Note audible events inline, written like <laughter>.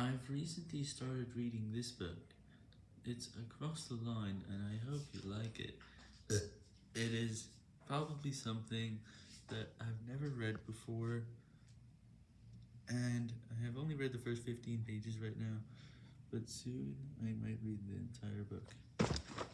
I've recently started reading this book. It's Across the Line, and I hope you like it. <laughs> It is probably something that I've never read before, and I have only read the first 15 pages right now, but soon I might read the entire book.